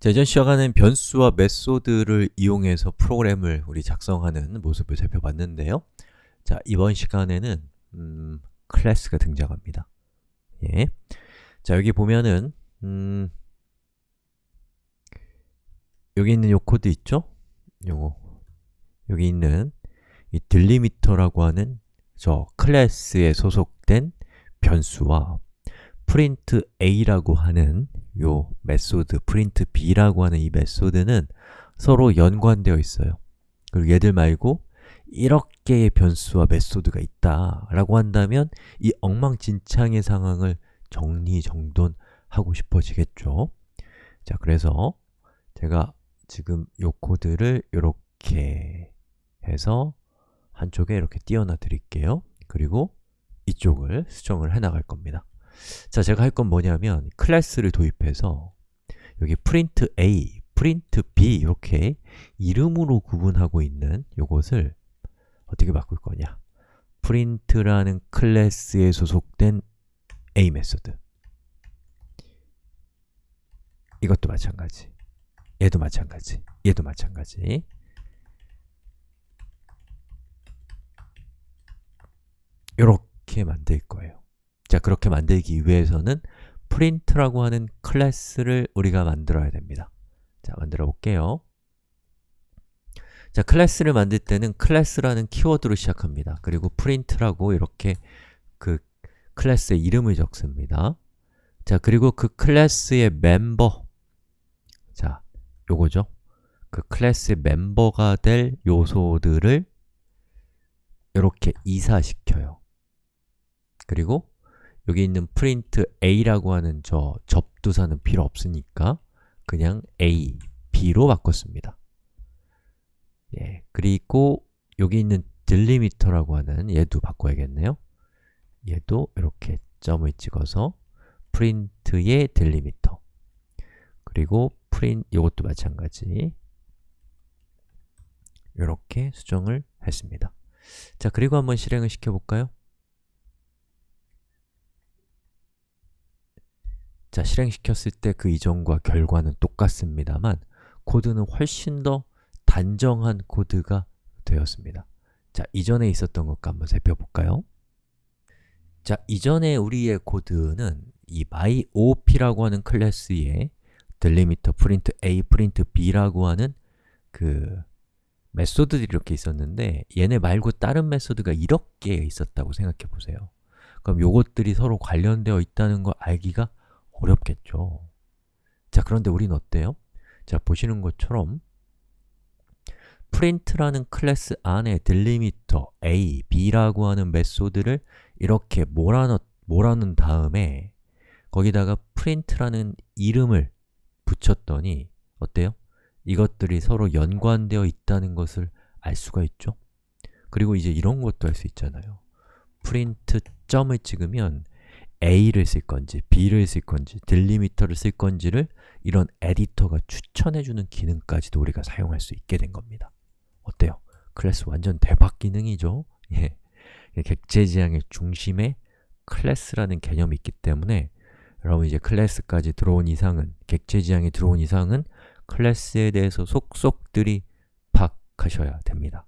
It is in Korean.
자, 이전 시간에는 변수와 메소드를 이용해서 프로그램을 우리 작성하는 모습을 살펴봤는데요 자, 이번 시간에는 음, 클래스가 등장합니다 예. 자, 여기 보면은 음, 여기 있는 요 코드 있죠? 요거 여기 있는 이 delimiter라고 하는 저 클래스에 소속된 변수와 print a라고 하는 요 메소드 print b라고 하는 이 메소드는 서로 연관되어 있어요. 그리고 얘들 말고 이렇게의 변수와 메소드가 있다 라고 한다면 이 엉망진창의 상황을 정리정돈하고 싶어지겠죠. 자, 그래서 제가 지금 요 코드를 이렇게 해서 한쪽에 이렇게 띄워놔 드릴게요. 그리고 이쪽을 수정을 해 나갈 겁니다 자, 제가 할 건 뭐냐면 클래스를 도입해서 여기 print a, print b 이렇게 이름으로 구분하고 있는 요것을 어떻게 바꿀 거냐? print라는 클래스에 소속된 a 메소드 이것도 마찬가지. 얘도 마찬가지. 얘도 마찬가지. 이렇게 만들 거예요 자, 그렇게 만들기 위해서는 print라고 하는 클래스를 우리가 만들어야 됩니다. 자, 만들어 볼게요. 자, 클래스를 만들 때는 클래스라는 키워드로 시작합니다. 그리고 print라고 이렇게 그 클래스의 이름을 적습니다. 자, 그리고 그 클래스의 멤버. 자, 요거죠. 그 클래스의 멤버가 될 요소들을 이렇게 이사시켜요. 그리고 여기 있는 print a라고 하는 저 접두사는 필요 없으니까 그냥 a, b로 바꿨습니다. 예, 그리고 여기 있는 딜리미터라고 하는 얘도 바꿔야겠네요. 얘도 이렇게 점을 찍어서 print의 딜리미터. 그리고 print, 이것도 마찬가지. 이렇게 수정을 했습니다. 자, 그리고 한번 실행을 시켜볼까요? 자, 실행시켰을 때 그 이전과 결과는 똑같습니다만 코드는 훨씬 더 단정한 코드가 되었습니다 자, 이전에 있었던 것과 한번 살펴볼까요? 자, 이전에 우리의 코드는 이 myop라고 하는 클래스에 delimiter, print a, print b라고 하는 그 method들이 이렇게 있었는데 얘네 말고 다른 method가 이렇게 있었다고 생각해 보세요 그럼 요것들이 서로 관련되어 있다는 걸 알기가 어렵겠죠 자, 그런데 우린 어때요? 자, 보시는 것처럼 print라는 클래스 안에 delimiter a, b라고 하는 method를 이렇게 몰아넣, 몰아넣은 다음에 거기다가 print라는 이름을 붙였더니 어때요? 이것들이 서로 연관되어 있다는 것을 알 수가 있죠? 그리고 이제 이런 것도 할 수 있잖아요 print 점을 찍으면 a를 쓸 건지, b를 쓸 건지, 딜리미터를 쓸 건지를 이런 에디터가 추천해주는 기능까지도 우리가 사용할 수 있게 된 겁니다 어때요? 클래스 완전 대박 기능이죠? 예. 객체 지향의 중심에 클래스라는 개념이 있기 때문에 여러분 이제 클래스까지 들어온 이상은, 객체 지향이 들어온 이상은 클래스에 대해서 속속들이 파악하셔야 됩니다